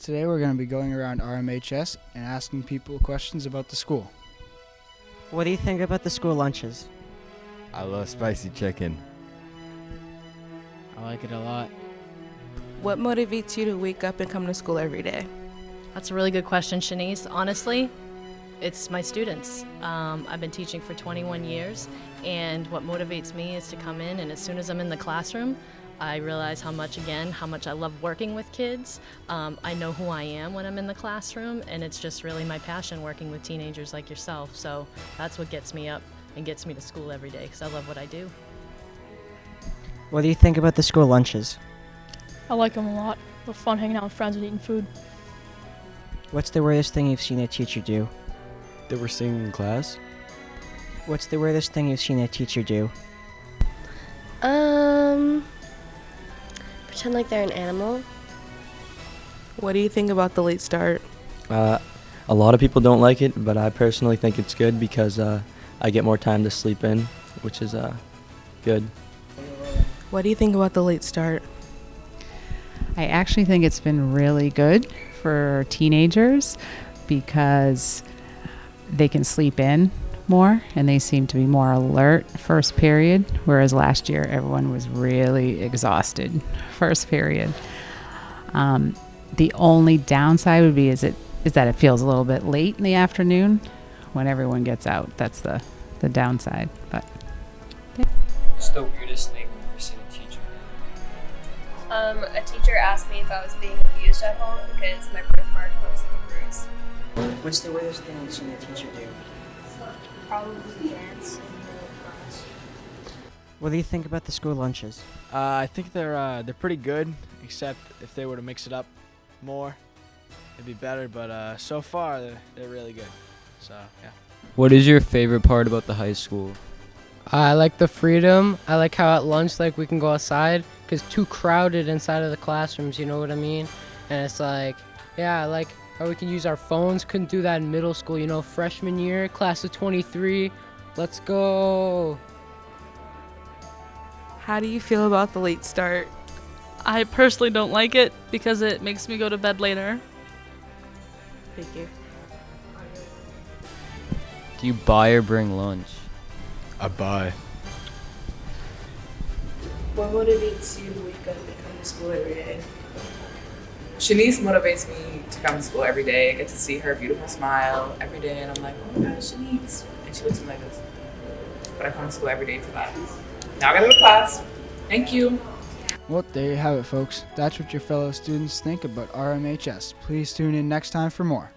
Today we're going to be going around RMHS and asking people questions about the school. What do you think about the school lunches? I love spicy chicken. I like it a lot. What motivates you to wake up and come to school every day? That's a really good question, Shanice. Honestly, it's my students. Um, I've been teaching for 21 years, and what motivates me is to come in, and as soon as I'm in the classroom, I realize how much, again, how much I love working with kids. Um, I know who I am when I'm in the classroom, and it's just really my passion working with teenagers like yourself. So that's what gets me up and gets me to school every day because I love what I do. What do you think about the school lunches? I like them a lot. They're fun hanging out with friends and eating food. What's the weirdest thing you've seen a teacher do? That we're singing in class. What's the weirdest thing you've seen a teacher do? Um, pretend like they're an animal. What do you think about the late start? Uh, a lot of people don't like it, but I personally think it's good because uh, I get more time to sleep in, which is uh, good. What do you think about the late start? I actually think it's been really good for teenagers because they can sleep in more and they seem to be more alert first period, whereas last year everyone was really exhausted first period. Um, the only downside would be is it is that it feels a little bit late in the afternoon when everyone gets out. That's the the downside. But What's the weirdest thing you've ever seen a teacher do? Um, a teacher asked me if I was being abused at home because my birthmark looks like a bruise. What's the weirdest thing you've seen a teacher do? Probably dance in the middle of class. What do you think about the school lunches? Uh, I think they're uh, they're pretty good, except if they were to mix it up more, it'd be better. But uh, so far, they're, they're really good. So yeah. What is your favorite part about the high school? I like the freedom. I like how at lunch, like we can go outside because too crowded inside of the classrooms. You know what I mean? And it's like, yeah, I like how we can use our phones. Couldn't do that in middle school. You know, freshman year, class of 23. Let's go. How do you feel about the late start? I personally don't like it because it makes me go to bed later. Thank you. Do you buy or bring lunch? I buy. What motivates you to wake up and come to school every day? Shanice motivates me to come to school every day. I get to see her beautiful smile every day, and I'm like, oh my gosh, Shanice. And she looks at me like this. But I come to school every day for that. Now I gotta go to class. Thank you. Well, there you have it, folks. That's what your fellow students think about RMHS. Please tune in next time for more.